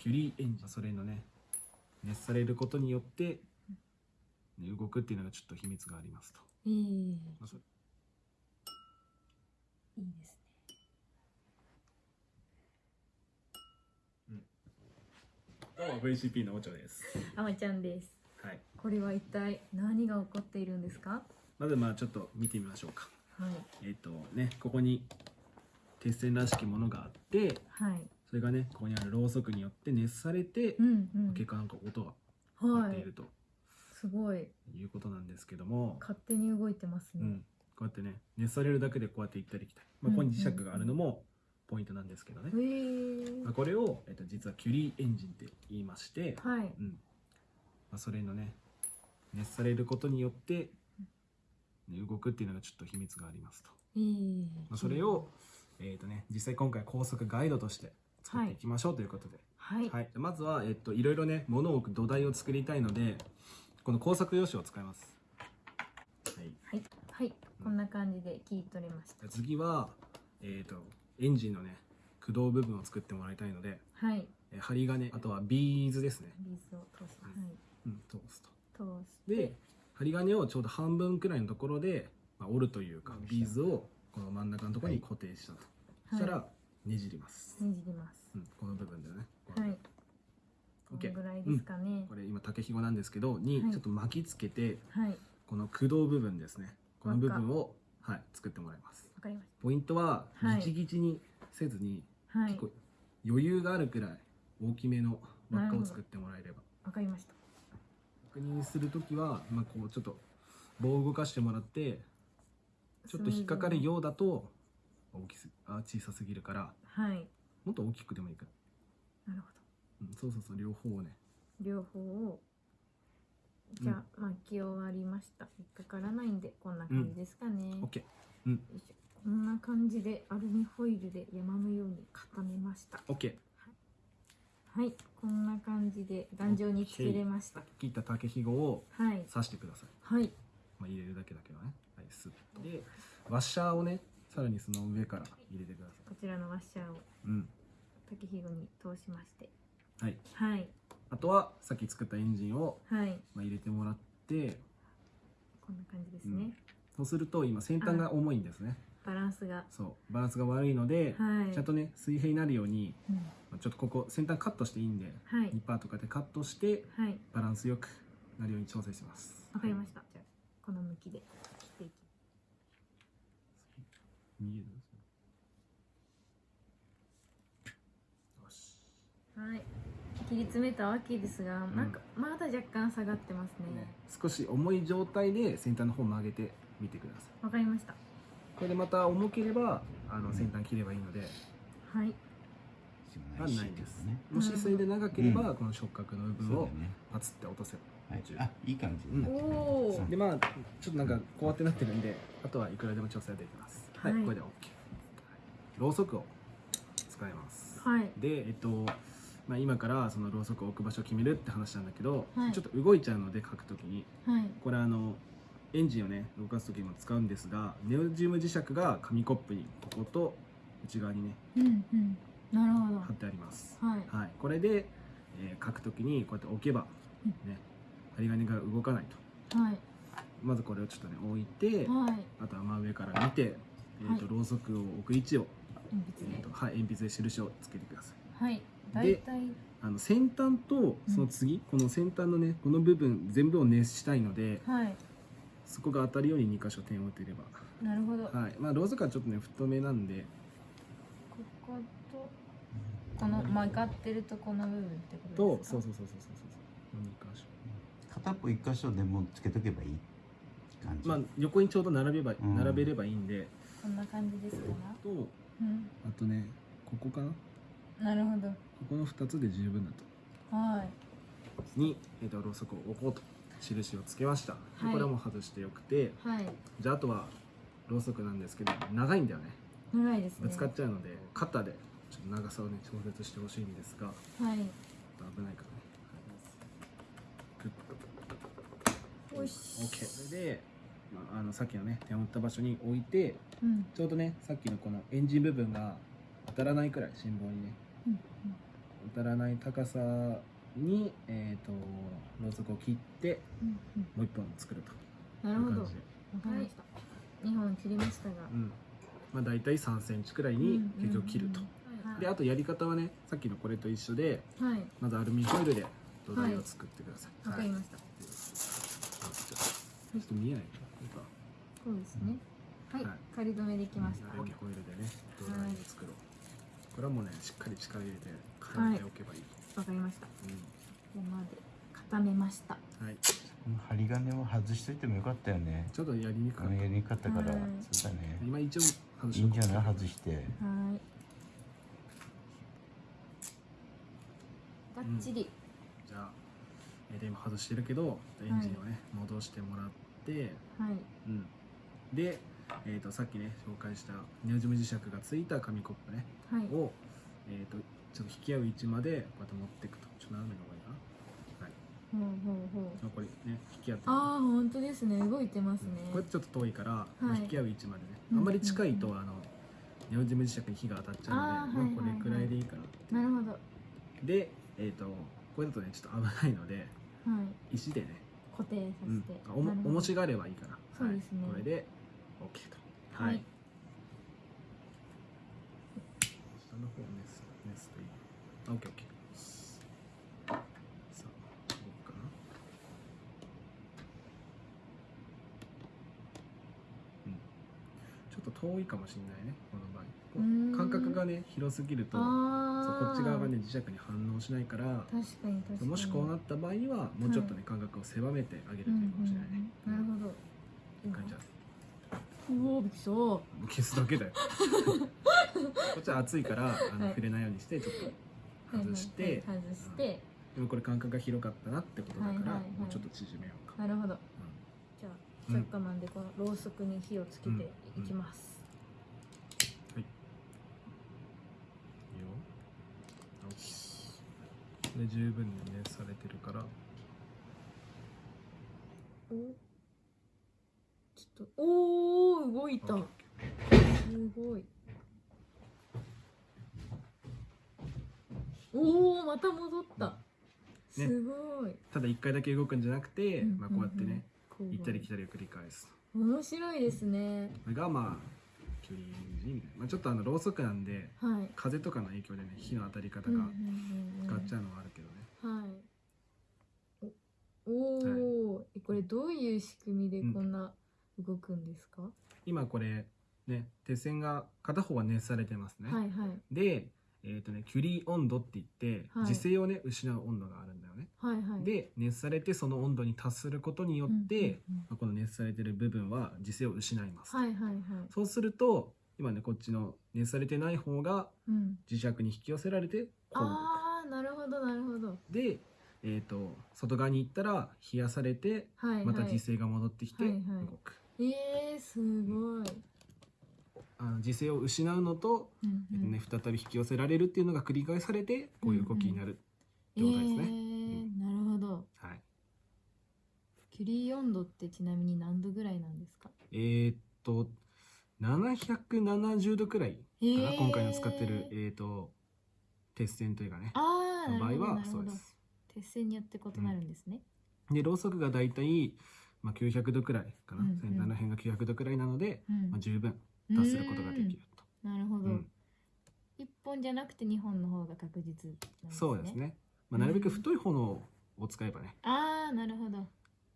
キュリーエンジンそれのね熱されることによって、ね動くっていうのがちょっと秘密がありますと、えー、まあそれ。いいですね。どうも VCP のおちょです、あまちゃんです。はい、これは一体何が起こっているんですか？まずまあちょっと見てみましょうか。はい。えっ、とねここに鉄線らしきものがあってはいそれがねここにあるろうそくによって熱されて、うんうん。結果なんか音が鳴はい。っていると。すごい。いうことなんですけども、勝手に動いてますね、うん、こうやってね熱されるだけでこうやって行ったり来たり、まあ、うんここに磁石があるのもポイントなんですけどね、え。ーまあ、これを、えっと、実はキュリーエンジンって言いまして、はい。うん。まあ、それのね熱されることによって、ね、動くっていうのがちょっと秘密がありますと、えーまあ、それを、えっとね、実際今回工作ガイドとして作ってい。きましょうということで、はい、はい、まずは、えっと、いろいろね物を置く土台を作りたいのでこの工作用紙を使います、はい、はい。はい。こんな感じで切り取れました。次は、えっとエンジンのね駆動部分を作ってもらいたいのではい。えー針金あとはビーズですね、ビーズを通す。はうん、通すと。い通して。で針金をちょうど半分くらいのところで、まあ、折るというかビーズをこの真ん中のところに固定したと、そしたらねじります、ねじります。うん、この部分でね。はい。こ OK のぐらいですかね、これ今竹ひごなんですけどにはい。ちょっと巻きつけて、はい。この駆動部分ですね。この部分を、はい、作ってもらいます。わかりましポイントははい。ギチギチにせずに、たはい。結構余裕があるくらい大きめの輪っかを作ってもらえれば。わかりました。確認するときは、まあ、こうちょっと棒を動かしてもらってちょっと引っかかるようだと大きすあ小さすぎるからはい。もっと大きくでもいいから、なるほうん、そうそうそう両方をね。ど両方をじゃあ、巻き終わりました。引っかからないんでこんな感じですかね、よ OK いしょ。こんな感じでアルミホイルで山のように固めました。OK はい。こんな感じで頑丈に作れました。切った竹ひごをはい。刺してください、はい。まあ、入れるだけだけどね。はいスッでワッシャーをねさらにその上から入れてください。こちらのワッシャーをうん。竹ひごに通しまして。はい。はい。あとはさっき作ったエンジンを、はい。まあ、入れてもらってこんな感じですね、そうすると今先端が重いんですね。バランスが。そう。バランスが悪いので、はい。ちゃんとね水平になるようにうん。まあちょっとここ先端カットしていいんではい。ニッパーとかでカットしてはい。バランスよくなるように調整してます。わかりました、じゃあこの向きで見えるよ。しはい。切り詰めたわけですが、ん。なんかまだ若干下がってますね。ね。少し重い状態で先端の方曲げてみてください。わかりました。これでまた重ければあの先端切ればいいので、はい。はないです、ね。もしそれで長ければ、うん。この触覚の部分を。パツって落とせば。はい。あ、いい感じ。うんおおそうでまあちょっとなんかこうやってなってるんであとはいくらでも調整できますはい、はいこれで OK ろうそくを使います。はい。でえっとまあ、今からそのろうそくを置く場所を決めるって話なんだけど、はい。ちょっと動いちゃうので書くときにはい。これあのエンジンをね動かす時にも使うんですがネオジウム磁石が紙コップにここと内側にねうんうん。なるほど。貼ってあります。はい。はい、これで、えー書くときにこうやって置けば、うん。ね、針金が動かないと。はい。まずこれをちょっとね置いて、はい。あとは真上から見て、えーとはいろうそくを置く位置を、鉛筆で。えーとはい、鉛筆で印をつけてください。はい。大体。あの先端とその次、この先端のねこの部分全部を熱したいのではい。そこが当たるように2箇所点を打てれば。なるほど、はい。まあろうそくはちょっとね太めなんで。こことこの曲がってるとこの部分ってことですか？とそうそうそうそうそうそう2箇所。片っぽ一箇所でもつけとけばいい感じ。まあ横にちょうど並べば、うん。並べればいいんでこんな感じですか？とうん。あとねここかな？こなるほど。この2つで十分だと。はい。に、えー、とろうそくを置こうと。印をつけました、ではい。これはもう外してよくて。はい。じゃああとはろうそくなんですけど長いんだよね。長いですね。ぶつかっちゃうので、カッターでちょっと長さをね調節してほしいんですが。ちょっはいと危ないからね、はい、グッと。よし。OK それで、まあ、あのさっきのね点を打った場所に置いてうん。ちょうどねさっきのこのエンジン部分が当たらないくらい心棒にねうん当たらない高さに、えー、とろうそくを切ってうんうん。もう一本作ると。なるほど。わいう感じで、かりました。二本切りましたが。うん。まあ、大体3センチくらいに結局切ると、はい。であとやり方はねさっきのこれと一緒ではい。まずアルミホイルで土台を作ってください、わかりました。あちょちょっと見えないそうですね。はいはい。仮止めできました。アルミホイルでね土台を作ろう、これはもうねしっかり力入れて固めておけばいい、わかりました。こうん。こまで固めました。はい、針金も外しといてもよかったよね。ちょっとやりにくかった。やりにくかったから、はい。そうだね。今一応外いいんじゃない？い外して。はい。がっちり、じゃあ、えーで今外してるけどエンジンをね、戻してもらって。はい。うんで、えー、とさっきね紹介したネオジム磁石がついた紙コップね。はい。を、えー、とちょっと引き合う位置までこうやって持っていくとちょっと斜めの方がいいかな。はい。ほうほうほう。まあこれね引き合ってる。ああ本当ですね。動いてますね。これちょっと遠いから、まあはい引き合う位置までね、うんあんまり近いと、あのネオジム磁石に火が当たっちゃうのであーはいまあ、これくらいでいいかな、なるほど。はでえっ、とこれだとねちょっと危ないのでい。石でね、固定さうん。せて、あおも重しがあればいいかなそうですね。はい、これで OK とはい。下の方ネスネスといい。あ OKOK さあどうかな。うん。ちょっと遠いかもしれないねこの場合。こうーん。う間隔がね広すぎるとこっち側がね磁石に反応しないから確かに確かに。もしこうなった場合にはもうちょっとね間隔を狭めてあげるといいかもしれないね、うんうんうんなるほど。いい感じだうおびっくりした。消すだけだよ。こっちは熱いからあの、はい。触れないようにしてちょっと外して、はいはいはい。外して、でもこれ間隔が広かったなってことだから、はいはいはい。もうちょっと縮めようか、なるほど。うじゃあうんチャッカマンでこのろうそくに火をつけていきます、ん、い。いよ。OK で十分に熱されてるから。おちょっとおお動いた。すごい。おおまた戻った、ね。すごい、ただ一回だけ動くんじゃなくて、うんまあ、こうやってね、行ったり来たりを繰り返す。面白いですね。これがまあまあ、ちょっとあのろうそくなんではい。風とかの影響でね火の当たり方がうんうんうんうん。変わっちゃうのはあるけどね、はい。おおー、えこれどういう仕組みでこんな動くんですか？今これね鉄線が片方は熱されてますね、はいはいでえっ、とねキュリー温度って言って、はい磁性をね失う温度があるんだよね、はいはい。で熱されてその温度に達することによって、うんうんうんまあこの熱されてる部分は磁性を失います、はいはいはい。そうすると今ねこっちの熱されてない方がうん。磁石に引き寄せられてこう動くああなるほどなるほど。で、えー、と外側に行ったら冷やされてはいはい。また磁性が戻ってきて動はいはいく、えー、すごい。あの磁性を失うのと、うんえっとね、再び引き寄せられるっていうのが繰り返されてこういう動きになる、えってことですねー、なるほど。はいキュリー温度ってちなみに何度ぐらいなんですか？えーっと770度くらいかえな、ー今回の使ってる、えー、と鉄線というかねあの場合はそうで。す鉄線によって異なるんですね。でろうそくがだいたい、まあ、900度くらいかな、うんうん先端の辺が900度くらいなので、うんまあ、十分達することができると、なるほど。うん一本じゃなくて二本の方が確実ね。そうです。ね、まあ、なるべく太い炎を使えばねああ、なるほど。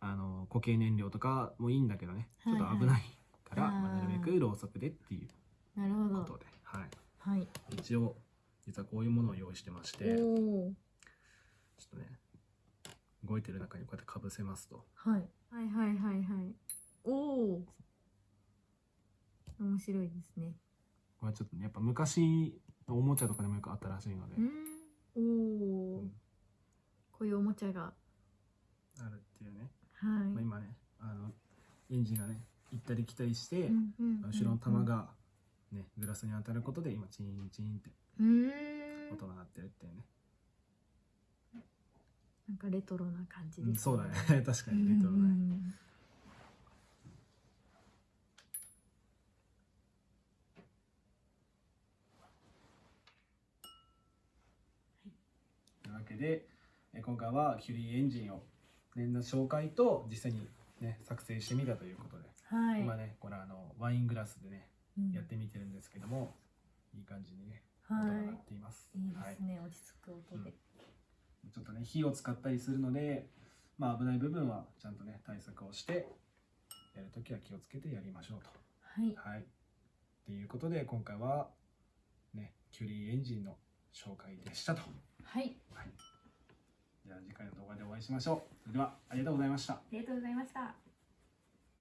あの固形燃料とかもいいんだけどねちょっとはいはい危ないから、まあ、なるべくろうそくでっていうなるほど。ことで、はい、はい。一応実はこういうものを用意してましてちょっ。とね動いてる中にこうやってかぶせますとはい。はいはいはいはい。おお。面白いですね。これちょっとねやっぱ昔のおもちゃとかでもよくあったらしいので、うん。おお、うんこういうおもちゃが。あるっていうね、はい。まあ、今ねあのエンジンがね行ったり来たりして、うんうんうん後ろの玉。が、ね、グラスに当たることで今チーンチーンって。音が鳴ってるっていうね、なんかレトロな感じです、うんそうだね 確かにレトロだね、うんうんけで、え今回はキュリーエンジンを、ね、の紹介と実際に、ね、作成してみたということで、はい。今ねこれあのワイングラスでねうんやってみてるんですけども、いい感じにねは音が鳴っています。い。いいではいすね。落ち着く音で。ちょっとね火を使ったりするので、まあ、危ない部分はちゃんとね対策をしてやるときは気をつけてやりましょうと。はい。はい。っていうことで今回はねキュリーエンジンの紹介でしたと。はい。はい。じゃあ次回の動画でお会いしましょう。それではありがとうございました。ありがとうございました。